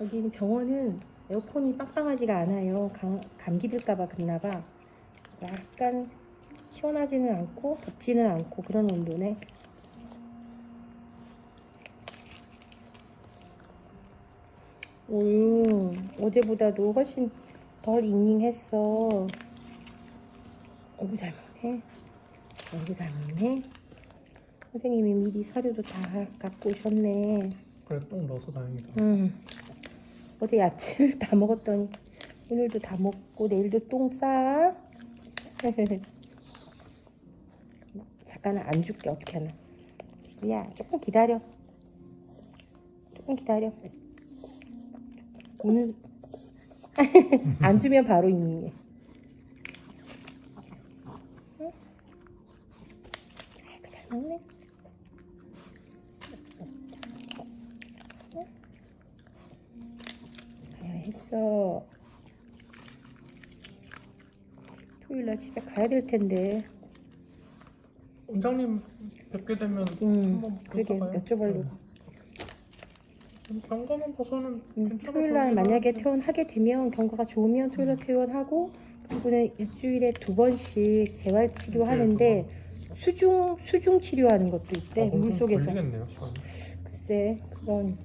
여기는 병원은 에어컨이 빵빵하지가 않아요. 감, 감기 들까봐 그랬나봐. 약간 시원하지는 않고 덥지는 않고 그런 온도네. 오, 어제보다도 훨씬 덜 잉잉했어. 어구 잘 먹네. 어구 잘 먹네. 선생님이 미리 사료도 다 갖고 오셨네. 그래 똥 넣어서 다행이다. 음. 어제 야채를 다 먹었더니 오늘도 다 먹고 내일도 똥 싸. 잠깐은 안 줄게 어떻게 하나. 야 조금 기다려. 조금 기다려. 오늘 안 주면 바로 이민해. 응? 아이고 잘 먹네. 했어. 토요일날 집에 가야 될 텐데. 원장님 뵙게 되면 음, 한번 그러게 볼까요? 여쭤보려고. 네. 경과만 봐서는 음, 괜찮아 토요일날 만약에. 퇴원하게 되면 경과가 좋으면 토요일날 퇴원하고 그리고는 일주일에 두 번씩 재활 치료하는데 수중 수중 치료하는 것도 있대 아, 그럼 물좀 속에서. 걸리겠네요 시간이. 글쎄 그건